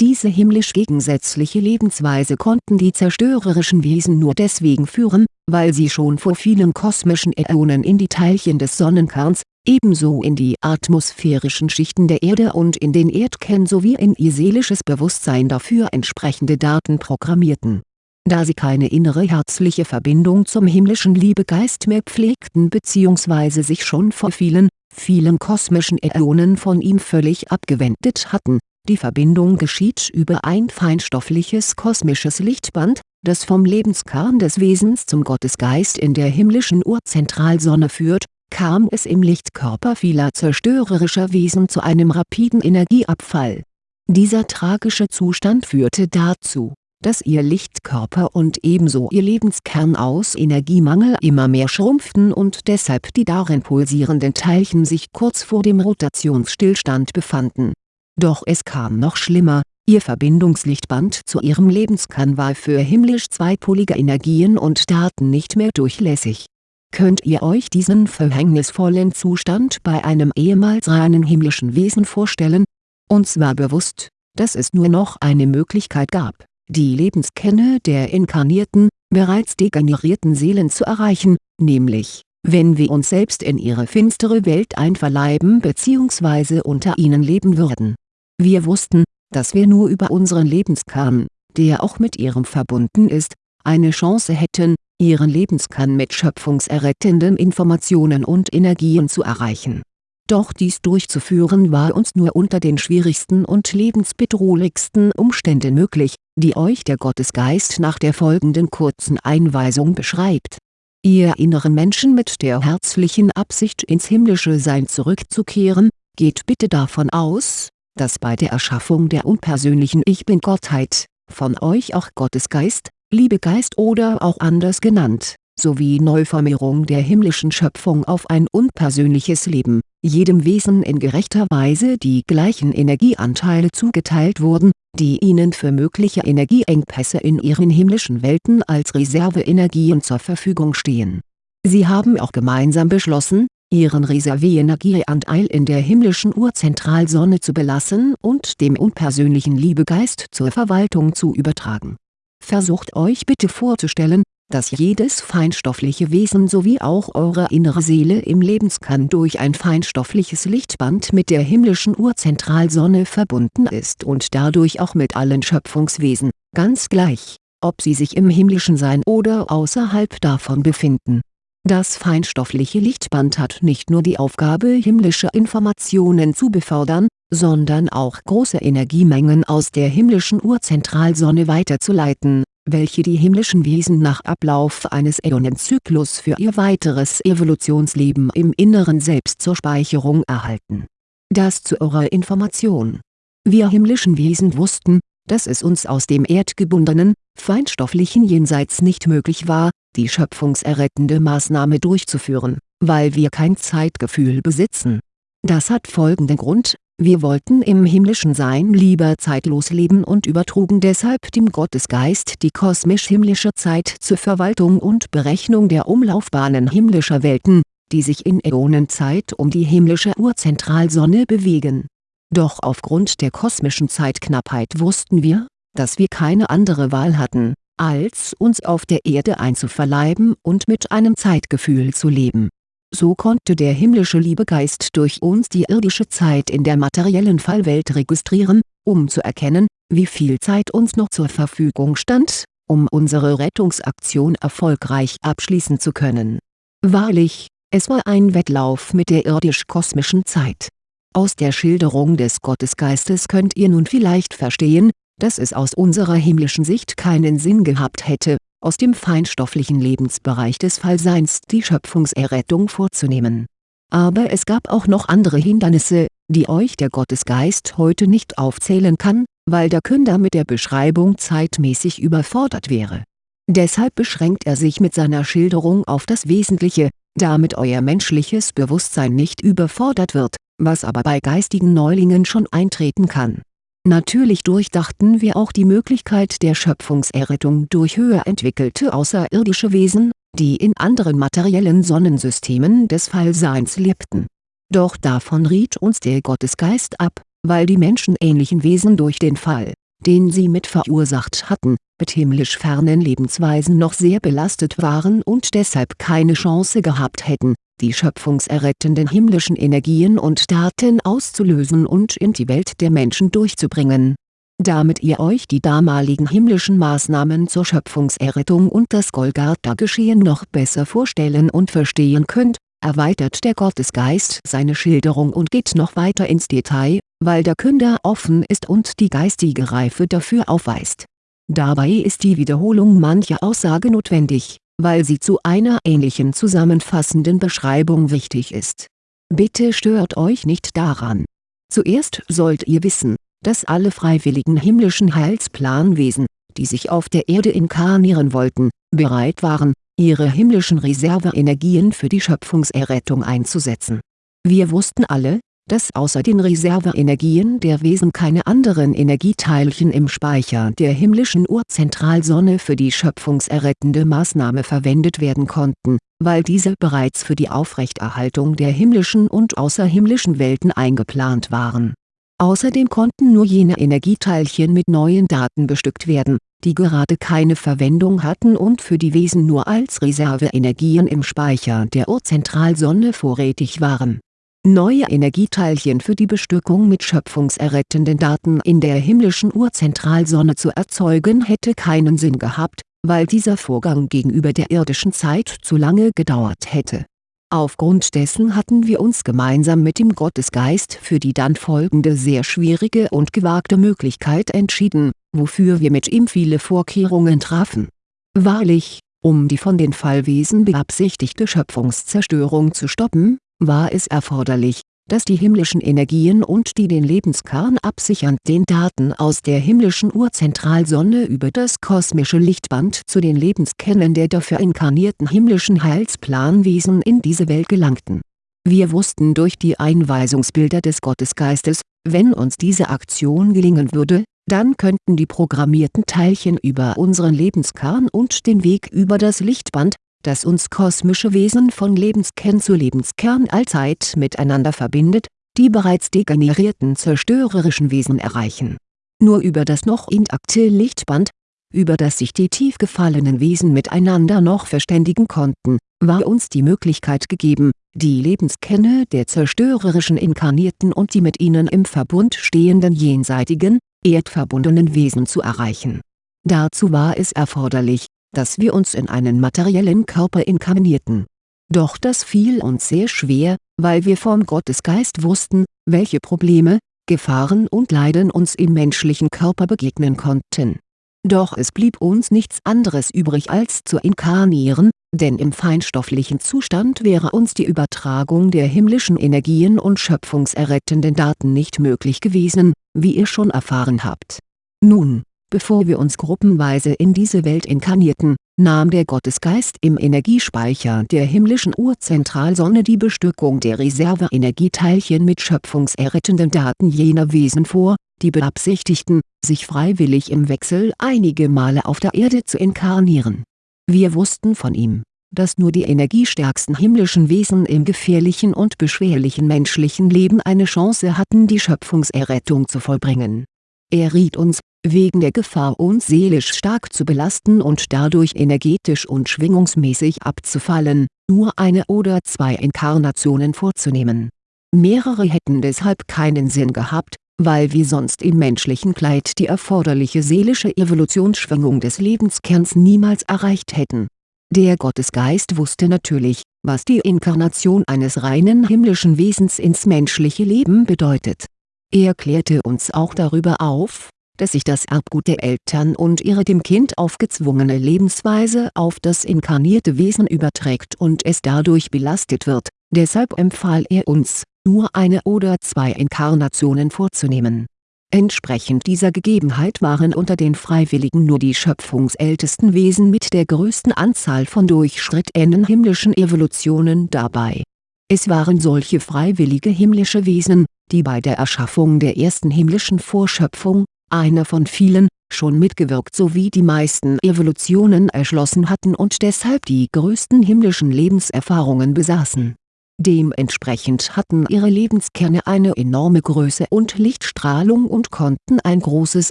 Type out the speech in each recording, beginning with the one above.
Diese himmlisch gegensätzliche Lebensweise konnten die zerstörerischen Wesen nur deswegen führen, weil sie schon vor vielen kosmischen Äonen in die Teilchen des Sonnenkerns, ebenso in die atmosphärischen Schichten der Erde und in den Erdkern sowie in ihr seelisches Bewusstsein dafür entsprechende Daten programmierten. Da sie keine innere herzliche Verbindung zum himmlischen Liebegeist mehr pflegten bzw. sich schon vor vielen, vielen kosmischen Äonen von ihm völlig abgewendet hatten, die Verbindung geschieht über ein feinstoffliches kosmisches Lichtband, das vom Lebenskern des Wesens zum Gottesgeist in der himmlischen Urzentralsonne führt, kam es im Lichtkörper vieler zerstörerischer Wesen zu einem rapiden Energieabfall. Dieser tragische Zustand führte dazu, dass ihr Lichtkörper und ebenso ihr Lebenskern aus Energiemangel immer mehr schrumpften und deshalb die darin pulsierenden Teilchen sich kurz vor dem Rotationsstillstand befanden. Doch es kam noch schlimmer, ihr Verbindungslichtband zu ihrem Lebenskern war für himmlisch zweipolige Energien und Daten nicht mehr durchlässig Könnt ihr euch diesen verhängnisvollen Zustand bei einem ehemals reinen himmlischen Wesen vorstellen? Uns war bewusst, dass es nur noch eine Möglichkeit gab, die Lebenskerne der inkarnierten, bereits degenerierten Seelen zu erreichen, nämlich, wenn wir uns selbst in ihre finstere Welt einverleiben bzw. unter ihnen leben würden. Wir wussten, dass wir nur über unseren Lebenskern, der auch mit ihrem verbunden ist, eine Chance hätten, ihren Lebenskern mit schöpfungserrettenden Informationen und Energien zu erreichen. Doch dies durchzuführen war uns nur unter den schwierigsten und lebensbedrohlichsten Umständen möglich, die euch der Gottesgeist nach der folgenden kurzen Einweisung beschreibt. Ihr inneren Menschen mit der herzlichen Absicht ins himmlische Sein zurückzukehren, geht bitte davon aus, dass bei der Erschaffung der unpersönlichen Ich Bin-Gottheit, von euch auch Gottesgeist, Liebegeist oder auch anders genannt, sowie Neuformierung der himmlischen Schöpfung auf ein unpersönliches Leben, jedem Wesen in gerechter Weise die gleichen Energieanteile zugeteilt wurden, die ihnen für mögliche Energieengpässe in ihren himmlischen Welten als Reserveenergien zur Verfügung stehen. Sie haben auch gemeinsam beschlossen, ihren Reserveenergieanteil in der himmlischen Urzentralsonne zu belassen und dem unpersönlichen Liebegeist zur Verwaltung zu übertragen Versucht euch bitte vorzustellen, dass jedes feinstoffliche Wesen sowie auch eure innere Seele im Lebenskern durch ein feinstoffliches Lichtband mit der himmlischen Urzentralsonne verbunden ist und dadurch auch mit allen Schöpfungswesen, ganz gleich, ob sie sich im himmlischen Sein oder außerhalb davon befinden. Das feinstoffliche Lichtband hat nicht nur die Aufgabe himmlische Informationen zu befördern, sondern auch große Energiemengen aus der himmlischen Urzentralsonne weiterzuleiten, welche die himmlischen Wesen nach Ablauf eines Äonenzyklus für ihr weiteres Evolutionsleben im Inneren Selbst zur Speicherung erhalten. Das zu eurer Information. Wir himmlischen Wesen wussten, dass es uns aus dem erdgebundenen, feinstofflichen Jenseits nicht möglich war, die schöpfungserrettende Maßnahme durchzuführen, weil wir kein Zeitgefühl besitzen. Das hat folgenden Grund, wir wollten im himmlischen Sein lieber zeitlos leben und übertrugen deshalb dem Gottesgeist die kosmisch-himmlische Zeit zur Verwaltung und Berechnung der Umlaufbahnen himmlischer Welten, die sich in Äonenzeit um die himmlische Urzentralsonne bewegen. Doch aufgrund der kosmischen Zeitknappheit wussten wir, dass wir keine andere Wahl hatten, als uns auf der Erde einzuverleiben und mit einem Zeitgefühl zu leben so konnte der himmlische Liebegeist durch uns die irdische Zeit in der materiellen Fallwelt registrieren, um zu erkennen, wie viel Zeit uns noch zur Verfügung stand, um unsere Rettungsaktion erfolgreich abschließen zu können. Wahrlich, es war ein Wettlauf mit der irdisch-kosmischen Zeit. Aus der Schilderung des Gottesgeistes könnt ihr nun vielleicht verstehen, dass es aus unserer himmlischen Sicht keinen Sinn gehabt hätte, aus dem feinstofflichen Lebensbereich des Fallseins die Schöpfungserrettung vorzunehmen. Aber es gab auch noch andere Hindernisse, die euch der Gottesgeist heute nicht aufzählen kann, weil der Künder mit der Beschreibung zeitmäßig überfordert wäre. Deshalb beschränkt er sich mit seiner Schilderung auf das Wesentliche, damit euer menschliches Bewusstsein nicht überfordert wird, was aber bei geistigen Neulingen schon eintreten kann Natürlich durchdachten wir auch die Möglichkeit der Schöpfungserrettung durch höher entwickelte außerirdische Wesen, die in anderen materiellen Sonnensystemen des Fallseins lebten. Doch davon riet uns der Gottesgeist ab, weil die menschenähnlichen Wesen durch den Fall, den sie mit verursacht hatten, mit himmlisch fernen Lebensweisen noch sehr belastet waren und deshalb keine Chance gehabt hätten, die schöpfungserrettenden himmlischen Energien und Daten auszulösen und in die Welt der Menschen durchzubringen. Damit ihr euch die damaligen himmlischen Maßnahmen zur Schöpfungserrettung und das Golgatha-Geschehen noch besser vorstellen und verstehen könnt, erweitert der Gottesgeist seine Schilderung und geht noch weiter ins Detail, weil der Künder offen ist und die geistige Reife dafür aufweist. Dabei ist die Wiederholung mancher Aussage notwendig weil sie zu einer ähnlichen zusammenfassenden Beschreibung wichtig ist. Bitte stört euch nicht daran. Zuerst sollt ihr wissen, dass alle freiwilligen himmlischen Heilsplanwesen, die sich auf der Erde inkarnieren wollten, bereit waren, ihre himmlischen Reserveenergien für die Schöpfungserrettung einzusetzen. Wir wussten alle, dass außer den Reserveenergien der Wesen keine anderen Energieteilchen im Speicher der himmlischen Urzentralsonne für die schöpfungserrettende Maßnahme verwendet werden konnten, weil diese bereits für die Aufrechterhaltung der himmlischen und außerhimmlischen Welten eingeplant waren. Außerdem konnten nur jene Energieteilchen mit neuen Daten bestückt werden, die gerade keine Verwendung hatten und für die Wesen nur als Reserveenergien im Speicher der Urzentralsonne vorrätig waren Neue Energieteilchen für die Bestückung mit schöpfungserrettenden Daten in der himmlischen Urzentralsonne zu erzeugen hätte keinen Sinn gehabt, weil dieser Vorgang gegenüber der irdischen Zeit zu lange gedauert hätte. Aufgrund dessen hatten wir uns gemeinsam mit dem Gottesgeist für die dann folgende sehr schwierige und gewagte Möglichkeit entschieden, wofür wir mit ihm viele Vorkehrungen trafen. Wahrlich, um die von den Fallwesen beabsichtigte Schöpfungszerstörung zu stoppen, war es erforderlich, dass die himmlischen Energien und die den Lebenskern absichernden Daten aus der himmlischen Urzentralsonne über das kosmische Lichtband zu den Lebenskernen der dafür inkarnierten himmlischen Heilsplanwesen in diese Welt gelangten. Wir wussten durch die Einweisungsbilder des Gottesgeistes, wenn uns diese Aktion gelingen würde, dann könnten die programmierten Teilchen über unseren Lebenskern und den Weg über das Lichtband das uns kosmische Wesen von Lebenskern zu Lebenskern allzeit miteinander verbindet, die bereits degenerierten zerstörerischen Wesen erreichen. Nur über das noch intakte Lichtband, über das sich die tief gefallenen Wesen miteinander noch verständigen konnten, war uns die Möglichkeit gegeben, die Lebenskerne der zerstörerischen Inkarnierten und die mit ihnen im Verbund stehenden jenseitigen, erdverbundenen Wesen zu erreichen. Dazu war es erforderlich, dass wir uns in einen materiellen Körper inkarnierten. Doch das fiel uns sehr schwer, weil wir vom Gottesgeist wussten, welche Probleme, Gefahren und Leiden uns im menschlichen Körper begegnen konnten. Doch es blieb uns nichts anderes übrig als zu inkarnieren, denn im feinstofflichen Zustand wäre uns die Übertragung der himmlischen Energien und schöpfungserrettenden Daten nicht möglich gewesen, wie ihr schon erfahren habt. Nun, Bevor wir uns gruppenweise in diese Welt inkarnierten, nahm der Gottesgeist im Energiespeicher der himmlischen Urzentralsonne die Bestückung der Reserveenergieteilchen mit schöpfungserrettenden Daten jener Wesen vor, die beabsichtigten, sich freiwillig im Wechsel einige Male auf der Erde zu inkarnieren. Wir wussten von ihm, dass nur die energiestärksten himmlischen Wesen im gefährlichen und beschwerlichen menschlichen Leben eine Chance hatten die Schöpfungserrettung zu vollbringen. Er riet uns, wegen der Gefahr uns seelisch stark zu belasten und dadurch energetisch und schwingungsmäßig abzufallen, nur eine oder zwei Inkarnationen vorzunehmen. Mehrere hätten deshalb keinen Sinn gehabt, weil wir sonst im menschlichen Kleid die erforderliche seelische Evolutionsschwingung des Lebenskerns niemals erreicht hätten. Der Gottesgeist wusste natürlich, was die Inkarnation eines reinen himmlischen Wesens ins menschliche Leben bedeutet. Er klärte uns auch darüber auf, dass sich das Erbgut der Eltern und ihre dem Kind aufgezwungene Lebensweise auf das inkarnierte Wesen überträgt und es dadurch belastet wird, deshalb empfahl er uns, nur eine oder zwei Inkarnationen vorzunehmen. Entsprechend dieser Gegebenheit waren unter den Freiwilligen nur die schöpfungsältesten Wesen mit der größten Anzahl von durchschrittenen himmlischen Evolutionen dabei. Es waren solche freiwillige himmlische Wesen, die bei der Erschaffung der ersten himmlischen Vorschöpfung, einer von vielen, schon mitgewirkt sowie die meisten Evolutionen erschlossen hatten und deshalb die größten himmlischen Lebenserfahrungen besaßen. Dementsprechend hatten ihre Lebenskerne eine enorme Größe und Lichtstrahlung und konnten ein großes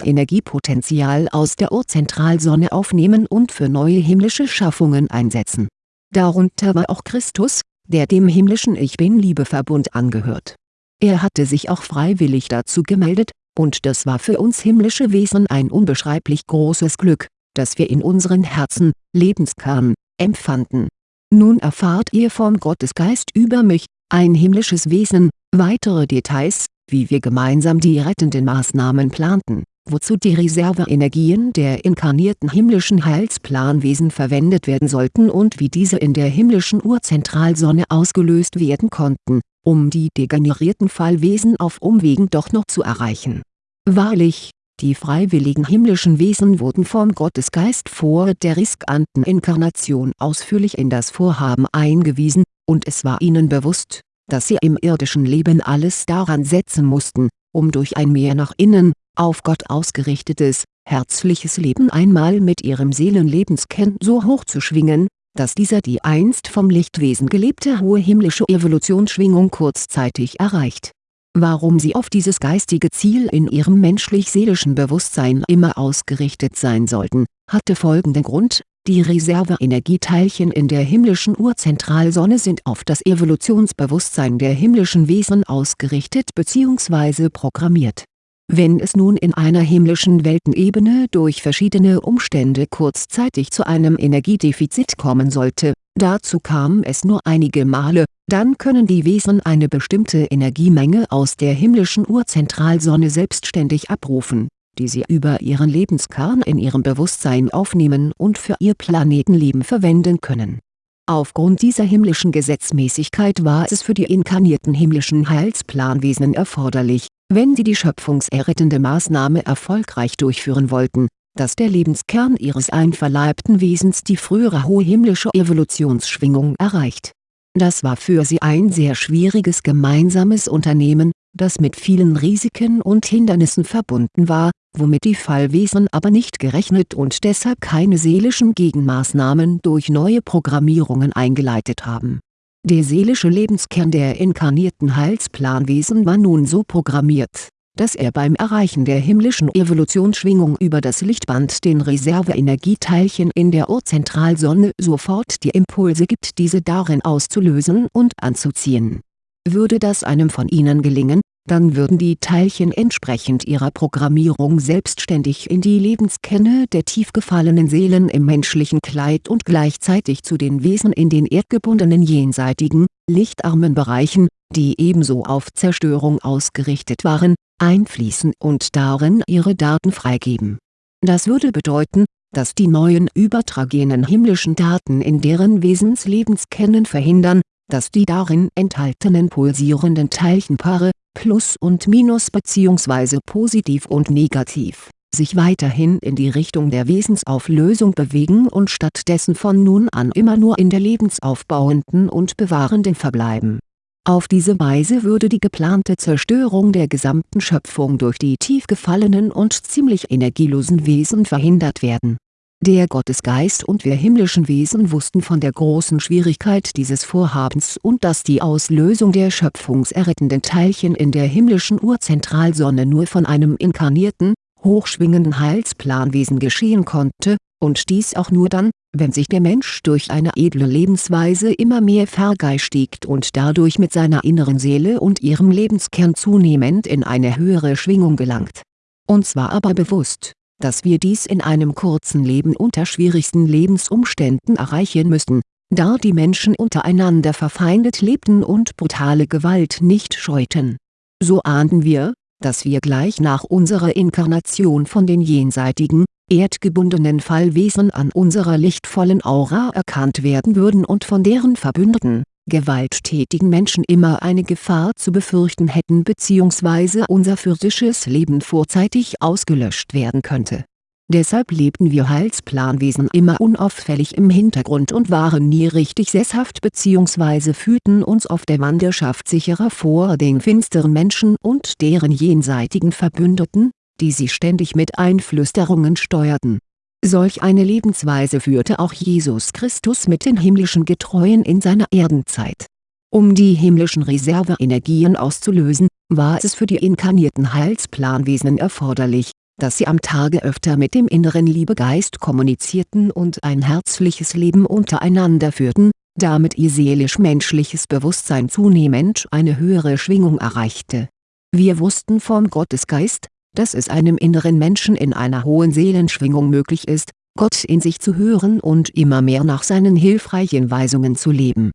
Energiepotenzial aus der Urzentralsonne aufnehmen und für neue himmlische Schaffungen einsetzen. Darunter war auch Christus, der dem himmlischen Ich Bin-Liebeverbund angehört. Er hatte sich auch freiwillig dazu gemeldet, und das war für uns himmlische Wesen ein unbeschreiblich großes Glück, das wir in unseren Herzen, Lebenskern, empfanden. Nun erfahrt ihr vom Gottesgeist über mich, ein himmlisches Wesen, weitere Details, wie wir gemeinsam die rettenden Maßnahmen planten, wozu die Reserveenergien der inkarnierten himmlischen Heilsplanwesen verwendet werden sollten und wie diese in der himmlischen Urzentralsonne ausgelöst werden konnten, um die degenerierten Fallwesen auf Umwegen doch noch zu erreichen. Wahrlich, die freiwilligen himmlischen Wesen wurden vom Gottesgeist vor der riskanten Inkarnation ausführlich in das Vorhaben eingewiesen, und es war ihnen bewusst, dass sie im irdischen Leben alles daran setzen mussten, um durch ein mehr nach innen, auf Gott ausgerichtetes, herzliches Leben einmal mit ihrem Seelenlebenskern so hoch zu schwingen, dass dieser die einst vom Lichtwesen gelebte hohe himmlische Evolutionsschwingung kurzzeitig erreicht Warum sie auf dieses geistige Ziel in ihrem menschlich-seelischen Bewusstsein immer ausgerichtet sein sollten, hatte folgenden Grund, die Reserveenergieteilchen in der himmlischen Urzentralsonne sind auf das Evolutionsbewusstsein der himmlischen Wesen ausgerichtet bzw. programmiert. Wenn es nun in einer himmlischen Weltenebene durch verschiedene Umstände kurzzeitig zu einem Energiedefizit kommen sollte, dazu kam es nur einige Male, dann können die Wesen eine bestimmte Energiemenge aus der himmlischen Urzentralsonne selbstständig abrufen, die sie über ihren Lebenskern in ihrem Bewusstsein aufnehmen und für ihr Planetenleben verwenden können. Aufgrund dieser himmlischen Gesetzmäßigkeit war es für die inkarnierten himmlischen Heilsplanwesen erforderlich, wenn sie die schöpfungserrettende Maßnahme erfolgreich durchführen wollten, dass der Lebenskern ihres einverleibten Wesens die frühere hohe himmlische Evolutionsschwingung erreicht das war für sie ein sehr schwieriges gemeinsames Unternehmen, das mit vielen Risiken und Hindernissen verbunden war, womit die Fallwesen aber nicht gerechnet und deshalb keine seelischen Gegenmaßnahmen durch neue Programmierungen eingeleitet haben. Der seelische Lebenskern der inkarnierten Heilsplanwesen war nun so programmiert dass er beim Erreichen der himmlischen Evolutionsschwingung über das Lichtband den Reserveenergieteilchen in der Urzentralsonne sofort die Impulse gibt diese darin auszulösen und anzuziehen. Würde das einem von ihnen gelingen, dann würden die Teilchen entsprechend ihrer Programmierung selbstständig in die Lebenskerne der tief gefallenen Seelen im menschlichen Kleid und gleichzeitig zu den Wesen in den erdgebundenen jenseitigen, lichtarmen Bereichen, die ebenso auf Zerstörung ausgerichtet waren, einfließen und darin ihre Daten freigeben. Das würde bedeuten, dass die neuen übertragenen himmlischen Daten in deren Wesenslebenskennen verhindern, dass die darin enthaltenen pulsierenden Teilchenpaare, Plus und Minus bzw. positiv und negativ, sich weiterhin in die Richtung der Wesensauflösung bewegen und stattdessen von nun an immer nur in der lebensaufbauenden und bewahrenden verbleiben auf diese Weise würde die geplante Zerstörung der gesamten Schöpfung durch die tief gefallenen und ziemlich energielosen Wesen verhindert werden. Der Gottesgeist und wir himmlischen Wesen wussten von der großen Schwierigkeit dieses Vorhabens und dass die Auslösung der schöpfungserrettenden Teilchen in der himmlischen Urzentralsonne nur von einem inkarnierten, hochschwingenden Heilsplanwesen geschehen konnte, und dies auch nur dann, wenn sich der Mensch durch eine edle Lebensweise immer mehr vergeistigt und dadurch mit seiner inneren Seele und ihrem Lebenskern zunehmend in eine höhere Schwingung gelangt. Uns war aber bewusst, dass wir dies in einem kurzen Leben unter schwierigsten Lebensumständen erreichen müssten, da die Menschen untereinander verfeindet lebten und brutale Gewalt nicht scheuten. So ahnten wir, dass wir gleich nach unserer Inkarnation von den jenseitigen, erdgebundenen Fallwesen an unserer lichtvollen Aura erkannt werden würden und von deren Verbündeten, gewalttätigen Menschen immer eine Gefahr zu befürchten hätten bzw. unser physisches Leben vorzeitig ausgelöscht werden könnte. Deshalb lebten wir Heilsplanwesen immer unauffällig im Hintergrund und waren nie richtig sesshaft bzw. fühlten uns auf der Wanderschaft sicherer vor den finsteren Menschen und deren jenseitigen Verbündeten, die sie ständig mit Einflüsterungen steuerten. Solch eine Lebensweise führte auch Jesus Christus mit den himmlischen Getreuen in seiner Erdenzeit. Um die himmlischen Reserveenergien auszulösen, war es für die inkarnierten Heilsplanwesen erforderlich, dass sie am Tage öfter mit dem inneren Liebegeist kommunizierten und ein herzliches Leben untereinander führten, damit ihr seelisch-menschliches Bewusstsein zunehmend eine höhere Schwingung erreichte. Wir wussten vom Gottesgeist, dass es einem inneren Menschen in einer hohen Seelenschwingung möglich ist, Gott in sich zu hören und immer mehr nach seinen hilfreichen Weisungen zu leben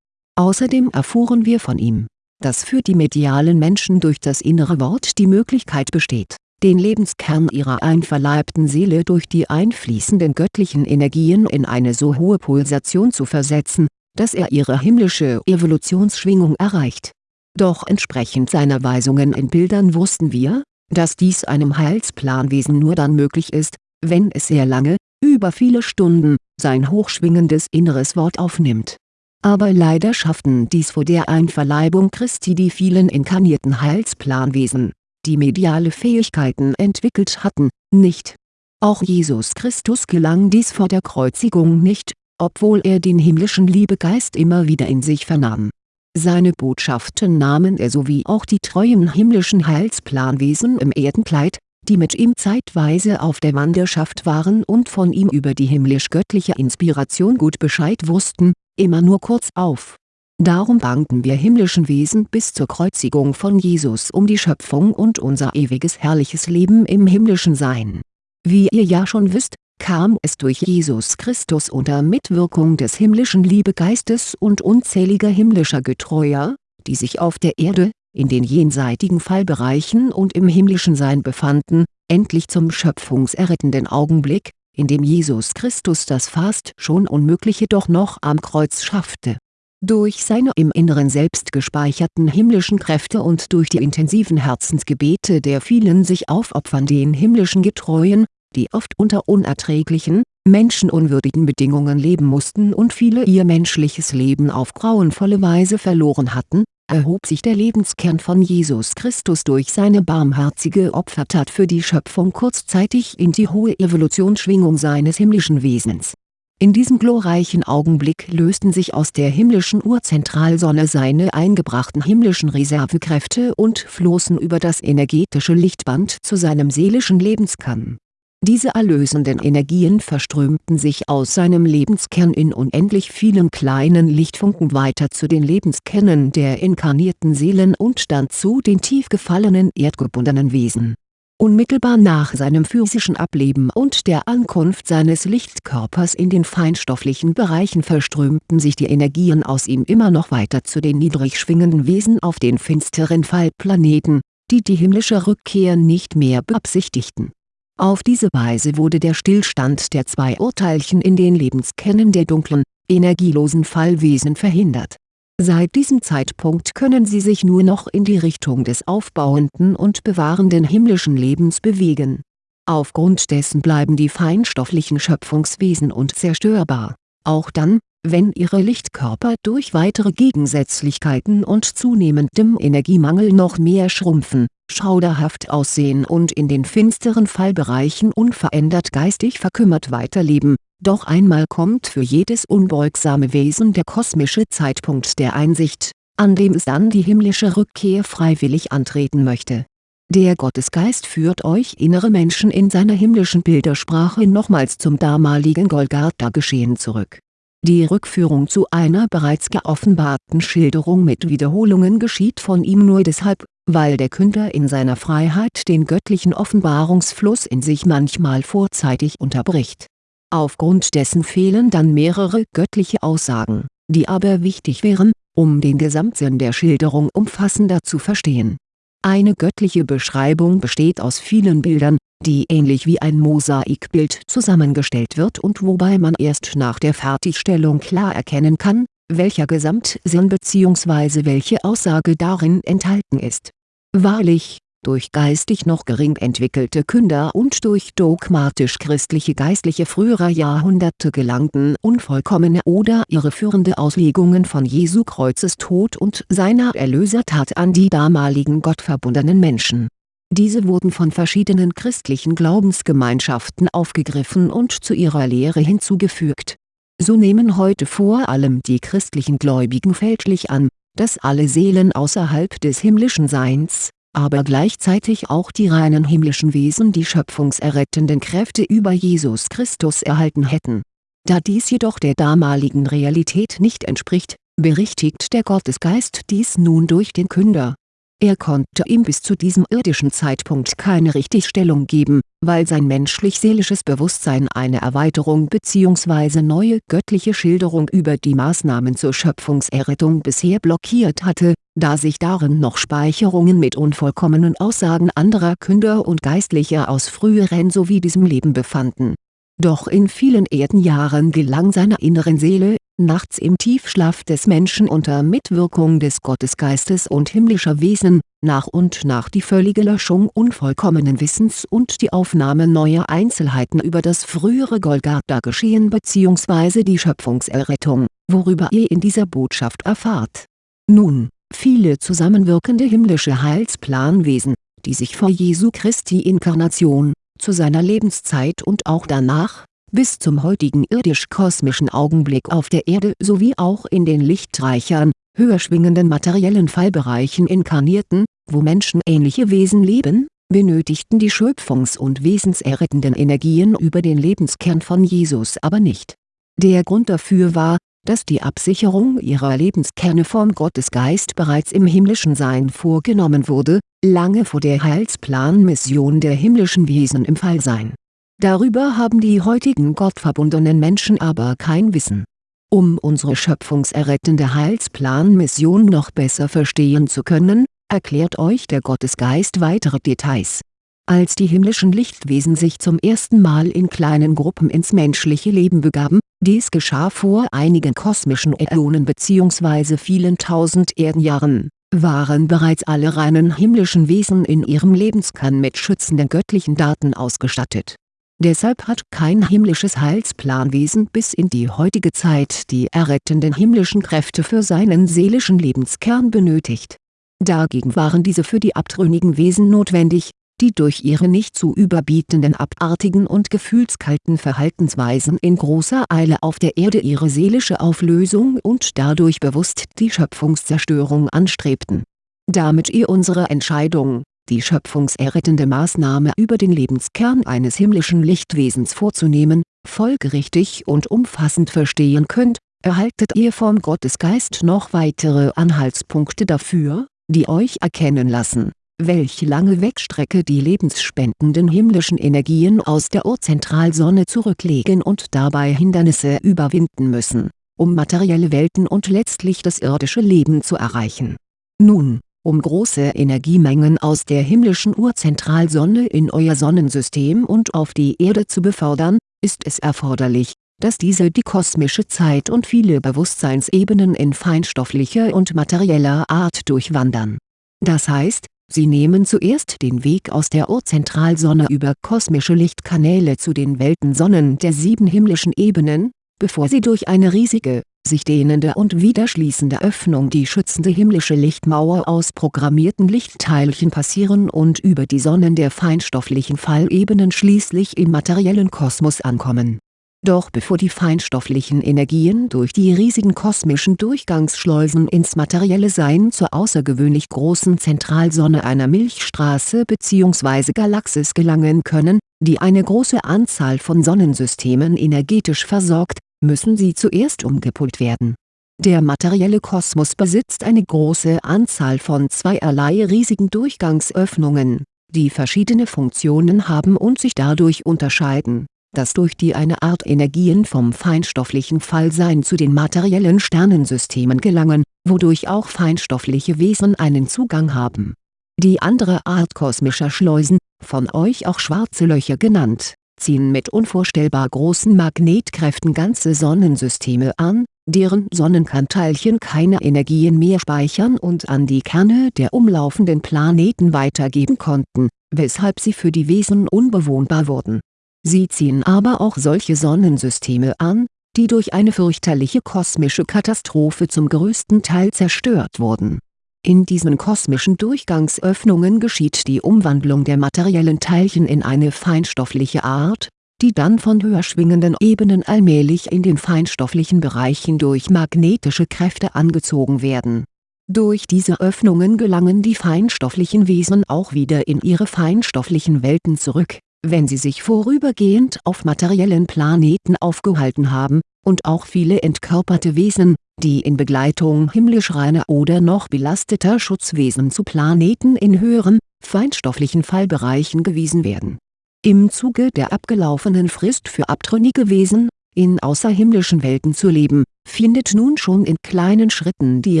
Außerdem erfuhren wir von ihm, dass für die medialen Menschen durch das innere Wort die Möglichkeit besteht, den Lebenskern ihrer einverleibten Seele durch die einfließenden göttlichen Energien in eine so hohe Pulsation zu versetzen, dass er ihre himmlische Evolutionsschwingung erreicht. Doch entsprechend seiner Weisungen in Bildern wussten wir, dass dies einem Heilsplanwesen nur dann möglich ist, wenn es sehr lange, über viele Stunden, sein hochschwingendes inneres Wort aufnimmt aber leider schafften dies vor der Einverleibung Christi die vielen inkarnierten Heilsplanwesen, die mediale Fähigkeiten entwickelt hatten, nicht. Auch Jesus Christus gelang dies vor der Kreuzigung nicht, obwohl er den himmlischen Liebegeist immer wieder in sich vernahm. Seine Botschaften nahmen er sowie auch die treuen himmlischen Heilsplanwesen im Erdenkleid, die mit ihm zeitweise auf der Wanderschaft waren und von ihm über die himmlisch-göttliche Inspiration gut Bescheid wussten, immer nur kurz auf. Darum bangten wir himmlischen Wesen bis zur Kreuzigung von Jesus um die Schöpfung und unser ewiges herrliches Leben im himmlischen Sein. Wie ihr ja schon wisst, kam es durch Jesus Christus unter Mitwirkung des himmlischen Liebegeistes und unzähliger himmlischer Getreuer, die sich auf der Erde, in den jenseitigen Fallbereichen und im himmlischen Sein befanden, endlich zum schöpfungserrettenden Augenblick, in dem Jesus Christus das fast schon Unmögliche doch noch am Kreuz schaffte. Durch seine im Inneren selbst gespeicherten himmlischen Kräfte und durch die intensiven Herzensgebete der vielen sich aufopfernden himmlischen Getreuen, die oft unter unerträglichen, menschenunwürdigen Bedingungen leben mussten und viele ihr menschliches Leben auf grauenvolle Weise verloren hatten, erhob sich der Lebenskern von Jesus Christus durch seine barmherzige Opfertat für die Schöpfung kurzzeitig in die hohe Evolutionsschwingung seines himmlischen Wesens. In diesem glorreichen Augenblick lösten sich aus der himmlischen Urzentralsonne seine eingebrachten himmlischen Reservekräfte und flossen über das energetische Lichtband zu seinem seelischen Lebenskern diese erlösenden Energien verströmten sich aus seinem Lebenskern in unendlich vielen kleinen Lichtfunken weiter zu den Lebenskernen der inkarnierten Seelen und dann zu den tief gefallenen erdgebundenen Wesen. Unmittelbar nach seinem physischen Ableben und der Ankunft seines Lichtkörpers in den feinstofflichen Bereichen verströmten sich die Energien aus ihm immer noch weiter zu den niedrig schwingenden Wesen auf den finsteren Fallplaneten, die die himmlische Rückkehr nicht mehr beabsichtigten auf diese Weise wurde der Stillstand der zwei Urteilchen in den Lebenskernen der dunklen, energielosen Fallwesen verhindert. Seit diesem Zeitpunkt können sie sich nur noch in die Richtung des aufbauenden und bewahrenden himmlischen Lebens bewegen. Aufgrund dessen bleiben die feinstofflichen Schöpfungswesen unzerstörbar, auch dann, wenn ihre Lichtkörper durch weitere Gegensätzlichkeiten und zunehmendem Energiemangel noch mehr schrumpfen schauderhaft aussehen und in den finsteren Fallbereichen unverändert geistig verkümmert weiterleben, doch einmal kommt für jedes unbeugsame Wesen der kosmische Zeitpunkt der Einsicht, an dem es dann die himmlische Rückkehr freiwillig antreten möchte. Der Gottesgeist führt euch innere Menschen in seiner himmlischen Bildersprache nochmals zum damaligen Golgatha-Geschehen zurück. Die Rückführung zu einer bereits geoffenbarten Schilderung mit Wiederholungen geschieht von ihm nur deshalb, weil der Künder in seiner Freiheit den göttlichen Offenbarungsfluss in sich manchmal vorzeitig unterbricht. Aufgrund dessen fehlen dann mehrere göttliche Aussagen, die aber wichtig wären, um den Gesamtsinn der Schilderung umfassender zu verstehen. Eine göttliche Beschreibung besteht aus vielen Bildern, die ähnlich wie ein Mosaikbild zusammengestellt wird und wobei man erst nach der Fertigstellung klar erkennen kann, welcher Gesamtsinn bzw. welche Aussage darin enthalten ist Wahrlich, durch geistig noch gering entwickelte Künder und durch dogmatisch-christliche Geistliche früherer Jahrhunderte gelangten unvollkommene oder irreführende Auslegungen von Jesu Kreuzestod und seiner Erlösertat an die damaligen gottverbundenen Menschen. Diese wurden von verschiedenen christlichen Glaubensgemeinschaften aufgegriffen und zu ihrer Lehre hinzugefügt. So nehmen heute vor allem die christlichen Gläubigen fälschlich an dass alle Seelen außerhalb des himmlischen Seins, aber gleichzeitig auch die reinen himmlischen Wesen die schöpfungserrettenden Kräfte über Jesus Christus erhalten hätten. Da dies jedoch der damaligen Realität nicht entspricht, berichtigt der Gottesgeist dies nun durch den Künder. Er konnte ihm bis zu diesem irdischen Zeitpunkt keine Richtigstellung geben, weil sein menschlich-seelisches Bewusstsein eine Erweiterung bzw. neue göttliche Schilderung über die Maßnahmen zur Schöpfungserrettung bisher blockiert hatte, da sich darin noch Speicherungen mit unvollkommenen Aussagen anderer Künder und Geistlicher aus früheren sowie diesem Leben befanden. Doch in vielen Erdenjahren gelang seiner inneren Seele, nachts im Tiefschlaf des Menschen unter Mitwirkung des Gottesgeistes und himmlischer Wesen, nach und nach die völlige Löschung unvollkommenen Wissens und die Aufnahme neuer Einzelheiten über das frühere Golgatha-Geschehen bzw. die Schöpfungserrettung, worüber ihr in dieser Botschaft erfahrt. Nun, viele zusammenwirkende himmlische Heilsplanwesen, die sich vor Jesu Christi Inkarnation, zu seiner Lebenszeit und auch danach, bis zum heutigen irdisch-kosmischen Augenblick auf der Erde sowie auch in den lichtreichern, höher schwingenden materiellen Fallbereichen inkarnierten, wo menschenähnliche Wesen leben, benötigten die schöpfungs- und wesenserrettenden Energien über den Lebenskern von Jesus aber nicht. Der Grund dafür war, dass die Absicherung ihrer Lebenskerne vom Gottesgeist bereits im himmlischen Sein vorgenommen wurde, lange vor der Heilsplanmission der himmlischen Wesen im Fallsein Darüber haben die heutigen gottverbundenen Menschen aber kein Wissen. Um unsere schöpfungserrettende Heilsplanmission noch besser verstehen zu können, erklärt euch der Gottesgeist weitere Details. Als die himmlischen Lichtwesen sich zum ersten Mal in kleinen Gruppen ins menschliche Leben begaben, dies geschah vor einigen kosmischen Äonen bzw. vielen tausend Erdenjahren, waren bereits alle reinen himmlischen Wesen in ihrem Lebenskern mit schützenden göttlichen Daten ausgestattet Deshalb hat kein himmlisches Heilsplanwesen bis in die heutige Zeit die errettenden himmlischen Kräfte für seinen seelischen Lebenskern benötigt. Dagegen waren diese für die abtrünnigen Wesen notwendig, die durch ihre nicht zu überbietenden abartigen und gefühlskalten Verhaltensweisen in großer Eile auf der Erde ihre seelische Auflösung und dadurch bewusst die Schöpfungszerstörung anstrebten. Damit ihr unsere Entscheidung die schöpfungserrettende Maßnahme über den Lebenskern eines himmlischen Lichtwesens vorzunehmen, folgerichtig und umfassend verstehen könnt, erhaltet ihr vom Gottesgeist noch weitere Anhaltspunkte dafür, die euch erkennen lassen, welche lange Wegstrecke die lebensspendenden himmlischen Energien aus der Urzentralsonne zurücklegen und dabei Hindernisse überwinden müssen, um materielle Welten und letztlich das irdische Leben zu erreichen. Nun um große Energiemengen aus der himmlischen Urzentralsonne in euer Sonnensystem und auf die Erde zu befördern, ist es erforderlich, dass diese die kosmische Zeit und viele Bewusstseinsebenen in feinstofflicher und materieller Art durchwandern. Das heißt, sie nehmen zuerst den Weg aus der Urzentralsonne über kosmische Lichtkanäle zu den Weltensonnen der sieben himmlischen Ebenen, bevor sie durch eine riesige, sich dehnende und wieder schließende Öffnung die schützende himmlische Lichtmauer aus programmierten Lichtteilchen passieren und über die Sonnen der feinstofflichen Fallebenen schließlich im materiellen Kosmos ankommen. Doch bevor die feinstofflichen Energien durch die riesigen kosmischen Durchgangsschleusen ins materielle Sein zur außergewöhnlich großen Zentralsonne einer Milchstraße bzw. Galaxis gelangen können, die eine große Anzahl von Sonnensystemen energetisch versorgt, müssen sie zuerst umgepult werden. Der materielle Kosmos besitzt eine große Anzahl von zweierlei riesigen Durchgangsöffnungen, die verschiedene Funktionen haben und sich dadurch unterscheiden, dass durch die eine Art Energien vom feinstofflichen Fallsein zu den materiellen Sternensystemen gelangen, wodurch auch feinstoffliche Wesen einen Zugang haben. Die andere Art kosmischer Schleusen, von euch auch schwarze Löcher genannt, ziehen mit unvorstellbar großen Magnetkräften ganze Sonnensysteme an, deren Sonnenkernteilchen keine Energien mehr speichern und an die Kerne der umlaufenden Planeten weitergeben konnten, weshalb sie für die Wesen unbewohnbar wurden. Sie ziehen aber auch solche Sonnensysteme an, die durch eine fürchterliche kosmische Katastrophe zum größten Teil zerstört wurden in diesen kosmischen Durchgangsöffnungen geschieht die Umwandlung der materiellen Teilchen in eine feinstoffliche Art, die dann von höher schwingenden Ebenen allmählich in den feinstofflichen Bereichen durch magnetische Kräfte angezogen werden. Durch diese Öffnungen gelangen die feinstofflichen Wesen auch wieder in ihre feinstofflichen Welten zurück, wenn sie sich vorübergehend auf materiellen Planeten aufgehalten haben, und auch viele entkörperte Wesen, die in Begleitung himmlisch reiner oder noch belasteter Schutzwesen zu Planeten in höheren, feinstofflichen Fallbereichen gewiesen werden. Im Zuge der abgelaufenen Frist für abtrünnige Wesen, in außerhimmlischen Welten zu leben, findet nun schon in kleinen Schritten die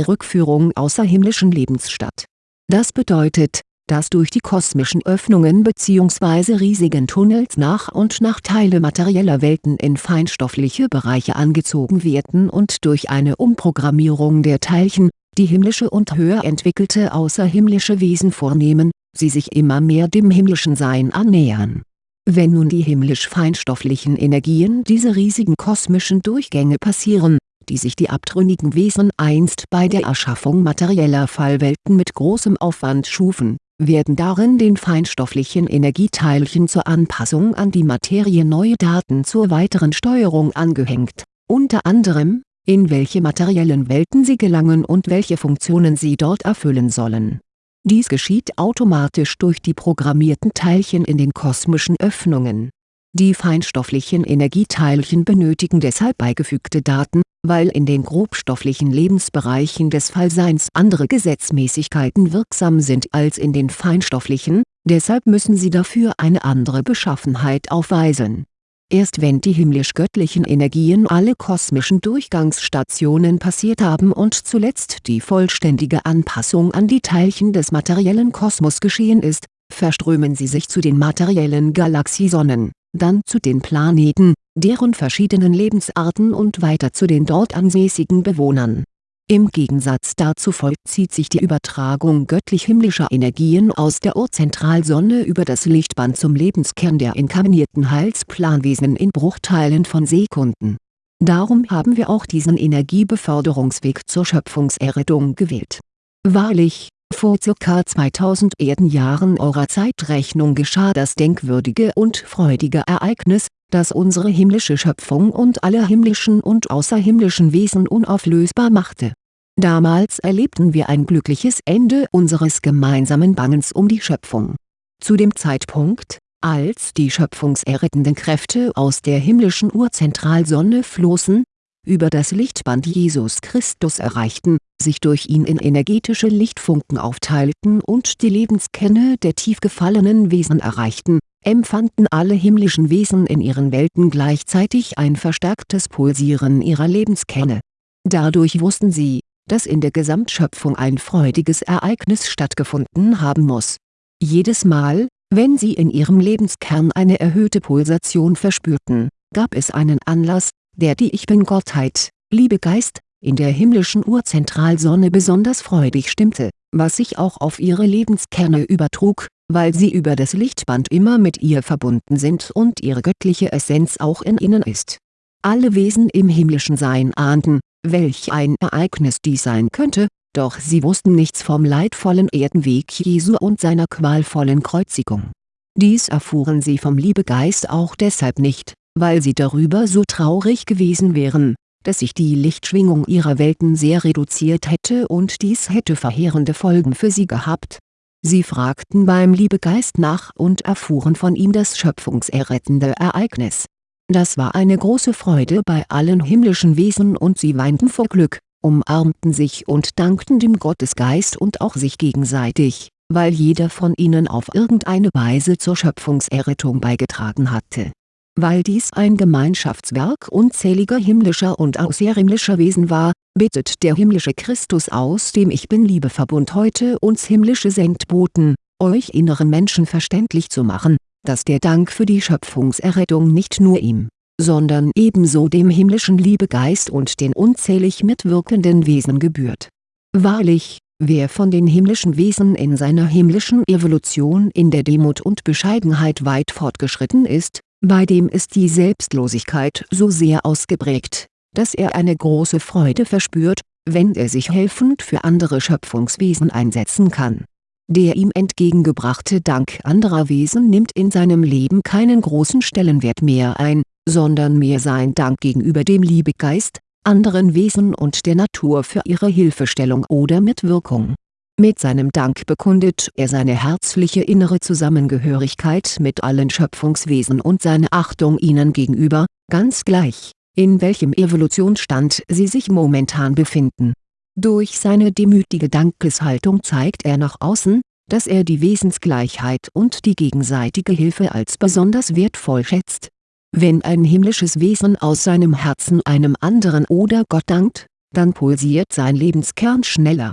Rückführung außerhimmlischen Lebens statt. Das bedeutet, dass durch die kosmischen Öffnungen bzw. riesigen Tunnels nach und nach Teile materieller Welten in feinstoffliche Bereiche angezogen werden und durch eine Umprogrammierung der Teilchen, die himmlische und höher entwickelte außerhimmlische Wesen vornehmen, sie sich immer mehr dem himmlischen Sein annähern. Wenn nun die himmlisch-feinstofflichen Energien diese riesigen kosmischen Durchgänge passieren, die sich die abtrünnigen Wesen einst bei der Erschaffung materieller Fallwelten mit großem Aufwand schufen werden darin den feinstofflichen Energieteilchen zur Anpassung an die Materie neue Daten zur weiteren Steuerung angehängt, unter anderem, in welche materiellen Welten sie gelangen und welche Funktionen sie dort erfüllen sollen. Dies geschieht automatisch durch die programmierten Teilchen in den kosmischen Öffnungen die feinstofflichen Energieteilchen benötigen deshalb beigefügte Daten, weil in den grobstofflichen Lebensbereichen des Fallseins andere Gesetzmäßigkeiten wirksam sind als in den feinstofflichen, deshalb müssen sie dafür eine andere Beschaffenheit aufweisen. Erst wenn die himmlisch-göttlichen Energien alle kosmischen Durchgangsstationen passiert haben und zuletzt die vollständige Anpassung an die Teilchen des materiellen Kosmos geschehen ist, verströmen sie sich zu den materiellen Galaxiesonnen dann zu den Planeten, deren verschiedenen Lebensarten und weiter zu den dort ansässigen Bewohnern. Im Gegensatz dazu vollzieht sich die Übertragung göttlich-himmlischer Energien aus der Urzentralsonne über das Lichtband zum Lebenskern der inkarnierten Heilsplanwesen in Bruchteilen von Sekunden. Darum haben wir auch diesen Energiebeförderungsweg zur Schöpfungserrettung gewählt. Wahrlich, vor ca. 2000 Erdenjahren eurer Zeitrechnung geschah das denkwürdige und freudige Ereignis, das unsere himmlische Schöpfung und alle himmlischen und außerhimmlischen Wesen unauflösbar machte. Damals erlebten wir ein glückliches Ende unseres gemeinsamen Bangens um die Schöpfung. Zu dem Zeitpunkt, als die schöpfungserrettenden Kräfte aus der himmlischen Urzentralsonne flossen, über das Lichtband Jesus Christus erreichten, sich durch ihn in energetische Lichtfunken aufteilten und die Lebenskerne der tief gefallenen Wesen erreichten, empfanden alle himmlischen Wesen in ihren Welten gleichzeitig ein verstärktes Pulsieren ihrer Lebenskerne. Dadurch wussten sie, dass in der Gesamtschöpfung ein freudiges Ereignis stattgefunden haben muss. Jedes Mal, wenn sie in ihrem Lebenskern eine erhöhte Pulsation verspürten, gab es einen Anlass, der die Ich-Bin-Gottheit, Liebegeist, in der himmlischen Urzentralsonne besonders freudig stimmte, was sich auch auf ihre Lebenskerne übertrug, weil sie über das Lichtband immer mit ihr verbunden sind und ihre göttliche Essenz auch in ihnen ist. Alle Wesen im himmlischen Sein ahnten, welch ein Ereignis dies sein könnte, doch sie wussten nichts vom leidvollen Erdenweg Jesu und seiner qualvollen Kreuzigung. Dies erfuhren sie vom Liebegeist auch deshalb nicht, weil sie darüber so traurig gewesen wären, dass sich die Lichtschwingung ihrer Welten sehr reduziert hätte und dies hätte verheerende Folgen für sie gehabt. Sie fragten beim Liebegeist nach und erfuhren von ihm das schöpfungserrettende Ereignis. Das war eine große Freude bei allen himmlischen Wesen und sie weinten vor Glück, umarmten sich und dankten dem Gottesgeist und auch sich gegenseitig, weil jeder von ihnen auf irgendeine Weise zur Schöpfungserrettung beigetragen hatte weil dies ein Gemeinschaftswerk unzähliger himmlischer und außerhimmlischer Wesen war, bittet der himmlische Christus aus dem Ich Bin-Liebeverbund heute uns himmlische Sendboten, euch inneren Menschen verständlich zu machen, dass der Dank für die Schöpfungserrettung nicht nur ihm, sondern ebenso dem himmlischen Liebegeist und den unzählig mitwirkenden Wesen gebührt. Wahrlich, wer von den himmlischen Wesen in seiner himmlischen Evolution in der Demut und Bescheidenheit weit fortgeschritten ist, bei dem ist die Selbstlosigkeit so sehr ausgeprägt, dass er eine große Freude verspürt, wenn er sich helfend für andere Schöpfungswesen einsetzen kann. Der ihm entgegengebrachte Dank anderer Wesen nimmt in seinem Leben keinen großen Stellenwert mehr ein, sondern mehr sein Dank gegenüber dem Liebegeist, anderen Wesen und der Natur für ihre Hilfestellung oder Mitwirkung. Mit seinem Dank bekundet er seine herzliche innere Zusammengehörigkeit mit allen Schöpfungswesen und seine Achtung ihnen gegenüber, ganz gleich, in welchem Evolutionsstand sie sich momentan befinden. Durch seine demütige Dankeshaltung zeigt er nach außen, dass er die Wesensgleichheit und die gegenseitige Hilfe als besonders wertvoll schätzt. Wenn ein himmlisches Wesen aus seinem Herzen einem anderen oder Gott dankt, dann pulsiert sein Lebenskern schneller.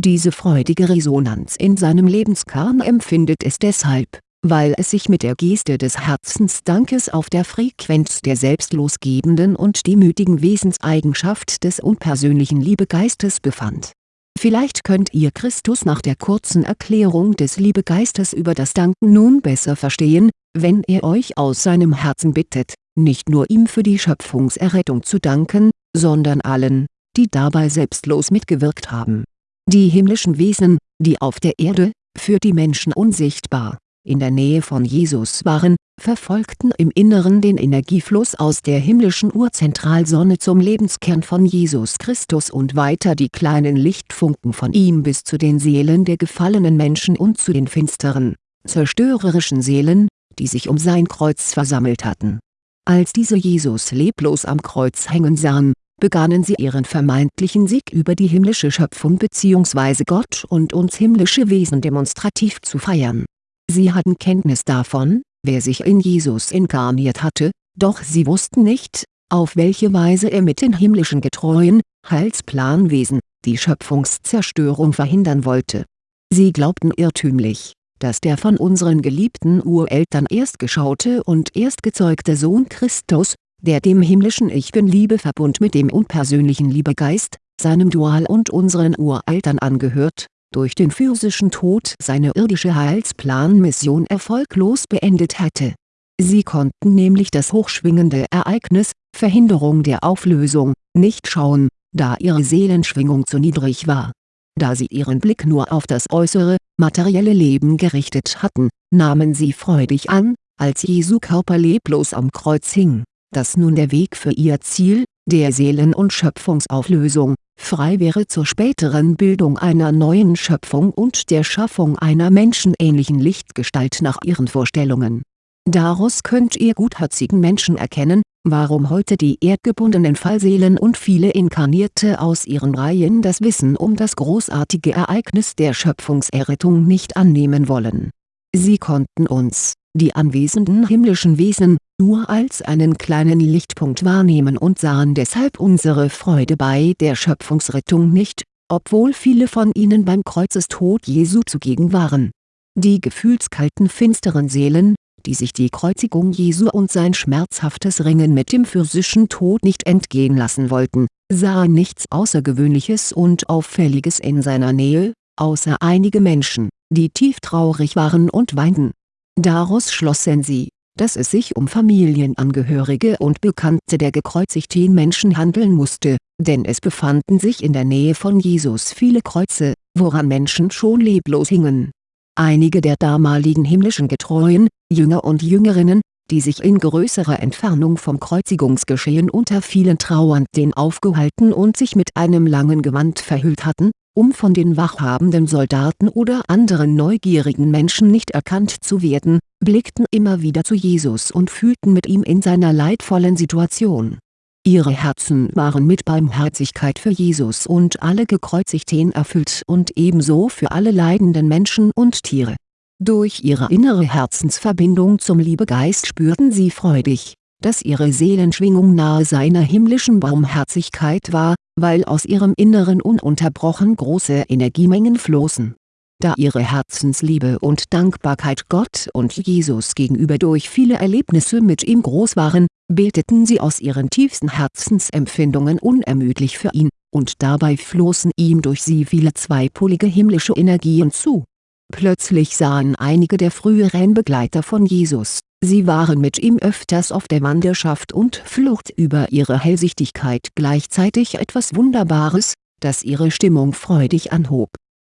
Diese freudige Resonanz in seinem Lebenskern empfindet es deshalb, weil es sich mit der Geste des Herzensdankes auf der Frequenz der selbstlos gebenden und demütigen Wesenseigenschaft des unpersönlichen Liebegeistes befand Vielleicht könnt ihr Christus nach der kurzen Erklärung des Liebegeistes über das Danken nun besser verstehen, wenn er euch aus seinem Herzen bittet, nicht nur ihm für die Schöpfungserrettung zu danken, sondern allen, die dabei selbstlos mitgewirkt haben. Die himmlischen Wesen, die auf der Erde, für die Menschen unsichtbar, in der Nähe von Jesus waren, verfolgten im Inneren den Energiefluss aus der himmlischen Urzentralsonne zum Lebenskern von Jesus Christus und weiter die kleinen Lichtfunken von ihm bis zu den Seelen der gefallenen Menschen und zu den finsteren, zerstörerischen Seelen, die sich um sein Kreuz versammelt hatten. Als diese Jesus leblos am Kreuz hängen sahen, begannen sie ihren vermeintlichen Sieg über die himmlische Schöpfung bzw. Gott und uns himmlische Wesen demonstrativ zu feiern. Sie hatten Kenntnis davon, wer sich in Jesus inkarniert hatte, doch sie wussten nicht, auf welche Weise er mit den himmlischen getreuen, Heilsplanwesen, die Schöpfungszerstörung verhindern wollte. Sie glaubten irrtümlich, dass der von unseren geliebten Ureltern erstgeschaute und erstgezeugte Sohn Christus, der dem himmlischen Ich Bin-Liebeverbund mit dem unpersönlichen Liebegeist, seinem Dual und unseren Ureltern angehört, durch den physischen Tod seine irdische Heilsplanmission erfolglos beendet hatte. Sie konnten nämlich das hochschwingende Ereignis, Verhinderung der Auflösung, nicht schauen, da ihre Seelenschwingung zu niedrig war. Da sie ihren Blick nur auf das äußere, materielle Leben gerichtet hatten, nahmen sie freudig an, als Jesu Körper leblos am Kreuz hing, dass nun der Weg für ihr Ziel, der Seelen- und Schöpfungsauflösung, frei wäre zur späteren Bildung einer neuen Schöpfung und der Schaffung einer menschenähnlichen Lichtgestalt nach ihren Vorstellungen. Daraus könnt ihr gutherzigen Menschen erkennen, warum heute die erdgebundenen Fallseelen und viele Inkarnierte aus ihren Reihen das Wissen um das großartige Ereignis der Schöpfungserrettung nicht annehmen wollen. Sie konnten uns, die anwesenden himmlischen Wesen, nur als einen kleinen Lichtpunkt wahrnehmen und sahen deshalb unsere Freude bei der Schöpfungsrettung nicht, obwohl viele von ihnen beim Kreuzestod Jesu zugegen waren. Die gefühlskalten finsteren Seelen, die sich die Kreuzigung Jesu und sein schmerzhaftes Ringen mit dem physischen Tod nicht entgehen lassen wollten, sahen nichts Außergewöhnliches und Auffälliges in seiner Nähe, außer einige Menschen, die tief traurig waren und weinten. Daraus schlossen sie, dass es sich um Familienangehörige und Bekannte der gekreuzigten Menschen handeln musste, denn es befanden sich in der Nähe von Jesus viele Kreuze, woran Menschen schon leblos hingen. Einige der damaligen himmlischen Getreuen, Jünger und Jüngerinnen, die sich in größerer Entfernung vom Kreuzigungsgeschehen unter vielen Trauernden aufgehalten und sich mit einem langen Gewand verhüllt hatten, um von den wachhabenden Soldaten oder anderen neugierigen Menschen nicht erkannt zu werden, blickten immer wieder zu Jesus und fühlten mit ihm in seiner leidvollen Situation. Ihre Herzen waren mit Barmherzigkeit für Jesus und alle Gekreuzigten erfüllt und ebenso für alle leidenden Menschen und Tiere. Durch ihre innere Herzensverbindung zum Liebegeist spürten sie freudig, dass ihre Seelenschwingung nahe seiner himmlischen Barmherzigkeit war, weil aus ihrem Inneren ununterbrochen große Energiemengen flossen. Da ihre Herzensliebe und Dankbarkeit Gott und Jesus gegenüber durch viele Erlebnisse mit ihm groß waren, beteten sie aus ihren tiefsten Herzensempfindungen unermüdlich für ihn, und dabei flossen ihm durch sie viele zweipolige himmlische Energien zu. Plötzlich sahen einige der früheren Begleiter von Jesus Sie waren mit ihm öfters auf der Wanderschaft und Flucht über ihre Hellsichtigkeit gleichzeitig etwas Wunderbares, das ihre Stimmung freudig anhob.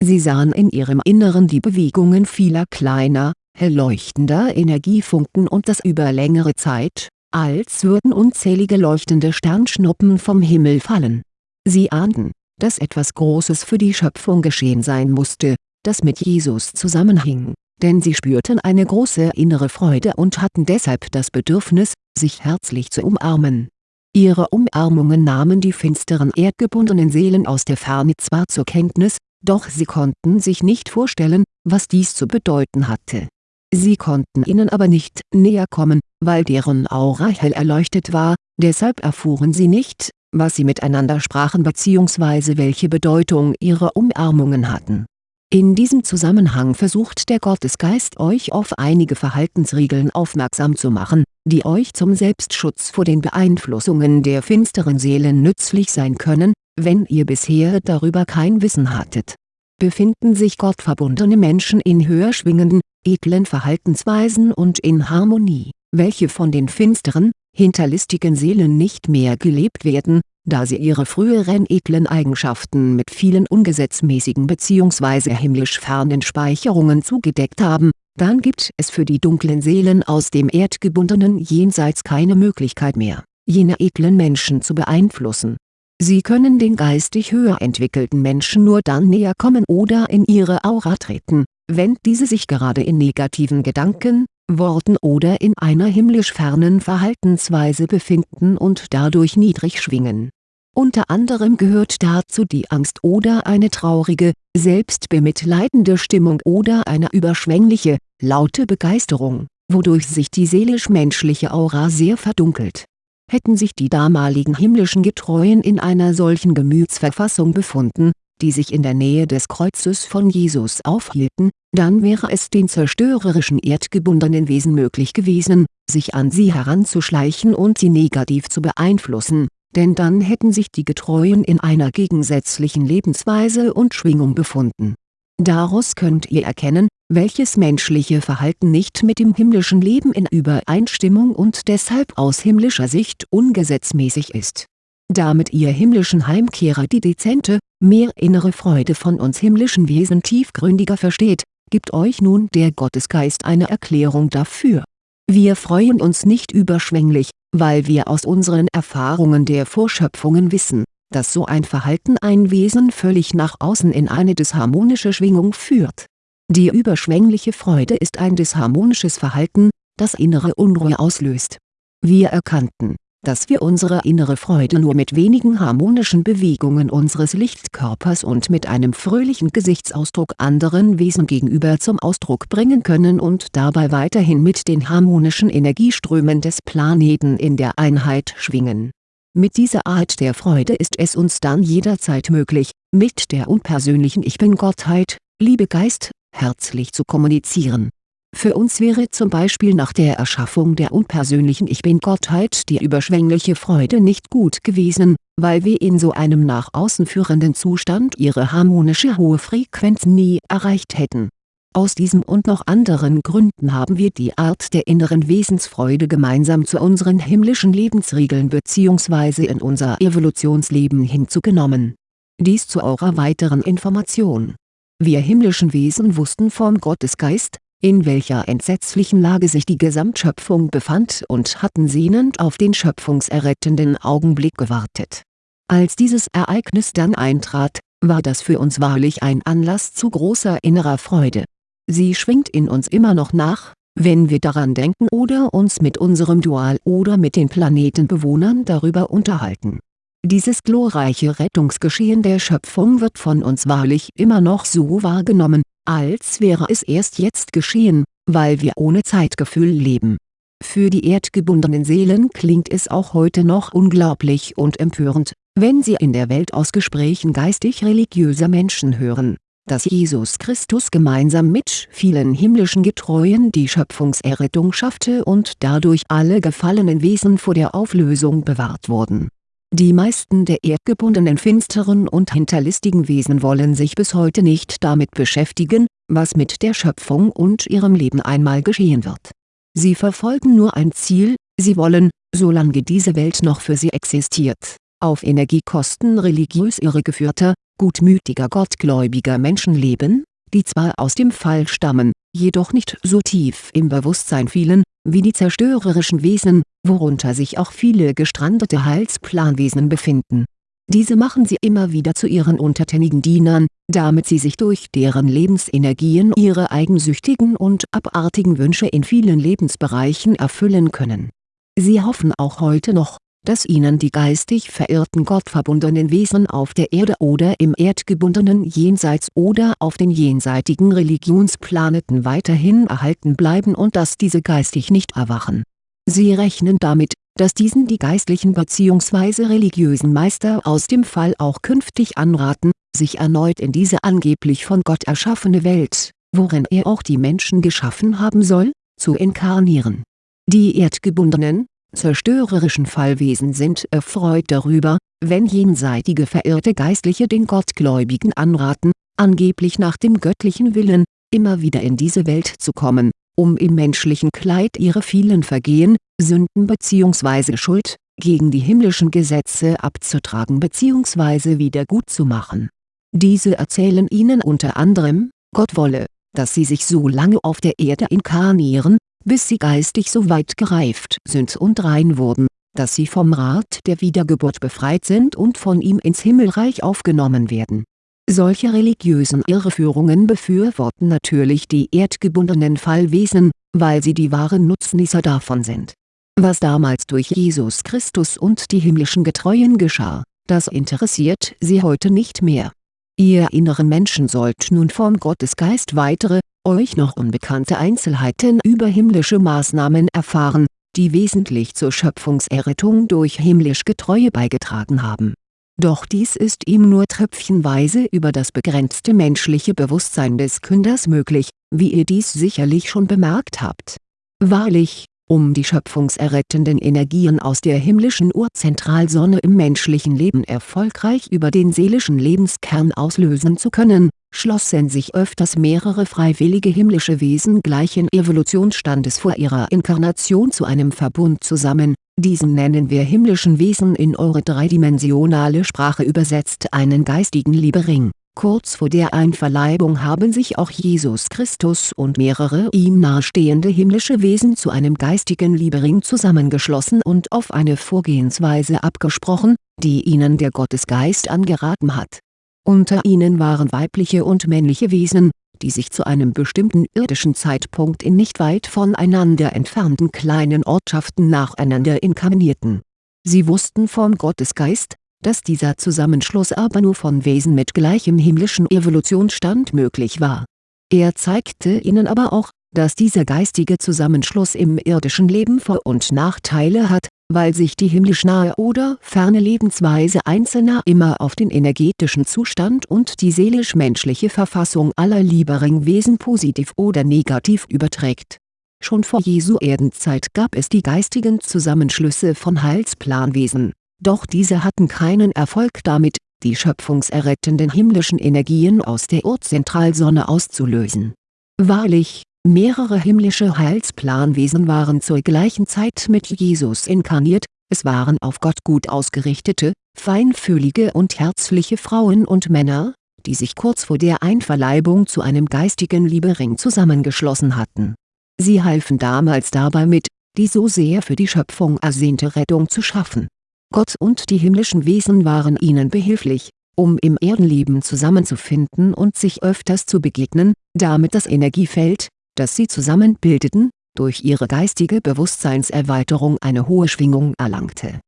Sie sahen in ihrem Inneren die Bewegungen vieler kleiner, hell leuchtender Energiefunken und das über längere Zeit, als würden unzählige leuchtende Sternschnuppen vom Himmel fallen. Sie ahnten, dass etwas Großes für die Schöpfung geschehen sein musste, das mit Jesus zusammenhing, denn sie spürten eine große innere Freude und hatten deshalb das Bedürfnis, sich herzlich zu umarmen. Ihre Umarmungen nahmen die finsteren erdgebundenen Seelen aus der Ferne zwar zur Kenntnis, doch sie konnten sich nicht vorstellen, was dies zu bedeuten hatte. Sie konnten ihnen aber nicht näher kommen, weil deren Aura hell erleuchtet war, deshalb erfuhren sie nicht, was sie miteinander sprachen bzw. welche Bedeutung ihre Umarmungen hatten. In diesem Zusammenhang versucht der Gottesgeist euch auf einige Verhaltensregeln aufmerksam zu machen, die euch zum Selbstschutz vor den Beeinflussungen der finsteren Seelen nützlich sein können, wenn ihr bisher darüber kein Wissen hattet. Befinden sich gottverbundene Menschen in höher schwingenden, edlen Verhaltensweisen und in Harmonie, welche von den finsteren, hinterlistigen Seelen nicht mehr gelebt werden, da sie ihre früheren edlen Eigenschaften mit vielen ungesetzmäßigen bzw. himmlisch fernen Speicherungen zugedeckt haben, dann gibt es für die dunklen Seelen aus dem erdgebundenen Jenseits keine Möglichkeit mehr, jene edlen Menschen zu beeinflussen. Sie können den geistig höher entwickelten Menschen nur dann näher kommen oder in ihre Aura treten, wenn diese sich gerade in negativen Gedanken, Worten oder in einer himmlisch fernen Verhaltensweise befinden und dadurch niedrig schwingen. Unter anderem gehört dazu die Angst oder eine traurige, selbstbemitleidende Stimmung oder eine überschwängliche, laute Begeisterung, wodurch sich die seelisch-menschliche Aura sehr verdunkelt. Hätten sich die damaligen himmlischen Getreuen in einer solchen Gemütsverfassung befunden, die sich in der Nähe des Kreuzes von Jesus aufhielten, dann wäre es den zerstörerischen erdgebundenen Wesen möglich gewesen, sich an sie heranzuschleichen und sie negativ zu beeinflussen, denn dann hätten sich die Getreuen in einer gegensätzlichen Lebensweise und Schwingung befunden. Daraus könnt ihr erkennen, welches menschliche Verhalten nicht mit dem himmlischen Leben in Übereinstimmung und deshalb aus himmlischer Sicht ungesetzmäßig ist. Damit ihr himmlischen Heimkehrer die dezente, mehr innere Freude von uns himmlischen Wesen tiefgründiger versteht, gibt euch nun der Gottesgeist eine Erklärung dafür. Wir freuen uns nicht überschwänglich, weil wir aus unseren Erfahrungen der Vorschöpfungen wissen, dass so ein Verhalten ein Wesen völlig nach außen in eine disharmonische Schwingung führt. Die überschwängliche Freude ist ein disharmonisches Verhalten, das innere Unruhe auslöst. Wir erkannten, dass wir unsere innere Freude nur mit wenigen harmonischen Bewegungen unseres Lichtkörpers und mit einem fröhlichen Gesichtsausdruck anderen Wesen gegenüber zum Ausdruck bringen können und dabei weiterhin mit den harmonischen Energieströmen des Planeten in der Einheit schwingen. Mit dieser Art der Freude ist es uns dann jederzeit möglich, mit der unpersönlichen Ich Bin-Gottheit, Liebe Geist, herzlich zu kommunizieren für uns wäre zum Beispiel nach der Erschaffung der unpersönlichen Ich Bin-Gottheit die überschwängliche Freude nicht gut gewesen, weil wir in so einem nach außen führenden Zustand ihre harmonische hohe Frequenz nie erreicht hätten. Aus diesem und noch anderen Gründen haben wir die Art der inneren Wesensfreude gemeinsam zu unseren himmlischen Lebensregeln bzw. in unser Evolutionsleben hinzugenommen. Dies zu eurer weiteren Information. Wir himmlischen Wesen wussten vom Gottesgeist, in welcher entsetzlichen Lage sich die Gesamtschöpfung befand und hatten sehnend auf den schöpfungserrettenden Augenblick gewartet. Als dieses Ereignis dann eintrat, war das für uns wahrlich ein Anlass zu großer innerer Freude. Sie schwingt in uns immer noch nach, wenn wir daran denken oder uns mit unserem Dual oder mit den Planetenbewohnern darüber unterhalten. Dieses glorreiche Rettungsgeschehen der Schöpfung wird von uns wahrlich immer noch so wahrgenommen, als wäre es erst jetzt geschehen, weil wir ohne Zeitgefühl leben. Für die erdgebundenen Seelen klingt es auch heute noch unglaublich und empörend, wenn sie in der Welt aus Gesprächen geistig-religiöser Menschen hören, dass Jesus Christus gemeinsam mit vielen himmlischen Getreuen die Schöpfungserrettung schaffte und dadurch alle gefallenen Wesen vor der Auflösung bewahrt wurden die meisten der erdgebundenen finsteren und hinterlistigen Wesen wollen sich bis heute nicht damit beschäftigen, was mit der Schöpfung und ihrem Leben einmal geschehen wird. Sie verfolgen nur ein Ziel, sie wollen, solange diese Welt noch für sie existiert, auf Energiekosten religiös irregeführter, gutmütiger gottgläubiger Menschen leben, die zwar aus dem Fall stammen, jedoch nicht so tief im Bewusstsein fielen, wie die zerstörerischen Wesen, worunter sich auch viele gestrandete Heilsplanwesen befinden. Diese machen sie immer wieder zu ihren untertänigen Dienern, damit sie sich durch deren Lebensenergien ihre eigensüchtigen und abartigen Wünsche in vielen Lebensbereichen erfüllen können. Sie hoffen auch heute noch, dass ihnen die geistig verirrten gottverbundenen Wesen auf der Erde oder im erdgebundenen Jenseits oder auf den jenseitigen Religionsplaneten weiterhin erhalten bleiben und dass diese geistig nicht erwachen. Sie rechnen damit, dass diesen die geistlichen bzw. religiösen Meister aus dem Fall auch künftig anraten, sich erneut in diese angeblich von Gott erschaffene Welt, worin er auch die Menschen geschaffen haben soll, zu inkarnieren. Die erdgebundenen, zerstörerischen Fallwesen sind erfreut darüber, wenn jenseitige verirrte Geistliche den Gottgläubigen anraten, angeblich nach dem göttlichen Willen, immer wieder in diese Welt zu kommen, um im menschlichen Kleid ihre vielen Vergehen, Sünden bzw. Schuld, gegen die himmlischen Gesetze abzutragen bzw. wiedergutzumachen. Diese erzählen ihnen unter anderem, Gott wolle, dass sie sich so lange auf der Erde inkarnieren, bis sie geistig so weit gereift sind und rein wurden, dass sie vom Rat der Wiedergeburt befreit sind und von ihm ins Himmelreich aufgenommen werden. Solche religiösen Irreführungen befürworten natürlich die erdgebundenen Fallwesen, weil sie die wahren Nutznießer davon sind. Was damals durch Jesus Christus und die himmlischen Getreuen geschah, das interessiert sie heute nicht mehr. Ihr inneren Menschen sollt nun vom Gottesgeist weitere, euch noch unbekannte Einzelheiten über himmlische Maßnahmen erfahren, die wesentlich zur Schöpfungserrettung durch himmlisch Getreue beigetragen haben. Doch dies ist ihm nur tröpfchenweise über das begrenzte menschliche Bewusstsein des Künders möglich, wie ihr dies sicherlich schon bemerkt habt. Wahrlich, um die schöpfungserrettenden Energien aus der himmlischen Urzentralsonne im menschlichen Leben erfolgreich über den seelischen Lebenskern auslösen zu können, schlossen sich öfters mehrere freiwillige himmlische Wesen gleichen Evolutionsstandes vor ihrer Inkarnation zu einem Verbund zusammen, diesen nennen wir himmlischen Wesen in eure dreidimensionale Sprache übersetzt einen geistigen Liebering Kurz vor der Einverleibung haben sich auch Jesus Christus und mehrere ihm nahestehende himmlische Wesen zu einem geistigen Liebering zusammengeschlossen und auf eine Vorgehensweise abgesprochen, die ihnen der Gottesgeist angeraten hat. Unter ihnen waren weibliche und männliche Wesen, die sich zu einem bestimmten irdischen Zeitpunkt in nicht weit voneinander entfernten kleinen Ortschaften nacheinander inkarnierten. Sie wussten vom Gottesgeist, dass dieser Zusammenschluss aber nur von Wesen mit gleichem himmlischen Evolutionsstand möglich war. Er zeigte ihnen aber auch, dass dieser geistige Zusammenschluss im irdischen Leben Vor- und Nachteile hat, weil sich die himmlisch nahe oder ferne Lebensweise Einzelner immer auf den energetischen Zustand und die seelisch-menschliche Verfassung aller Liebering-Wesen positiv oder negativ überträgt. Schon vor Jesu Erdenzeit gab es die geistigen Zusammenschlüsse von Heilsplanwesen doch diese hatten keinen Erfolg damit, die schöpfungserrettenden himmlischen Energien aus der Urzentralsonne auszulösen. Wahrlich, mehrere himmlische Heilsplanwesen waren zur gleichen Zeit mit Jesus inkarniert, es waren auf Gott gut ausgerichtete, feinfühlige und herzliche Frauen und Männer, die sich kurz vor der Einverleibung zu einem geistigen Liebering zusammengeschlossen hatten. Sie halfen damals dabei mit, die so sehr für die Schöpfung ersehnte Rettung zu schaffen Gott und die himmlischen Wesen waren ihnen behilflich, um im Erdenleben zusammenzufinden und sich öfters zu begegnen, damit das Energiefeld, das sie zusammen bildeten, durch ihre geistige Bewusstseinserweiterung eine hohe Schwingung erlangte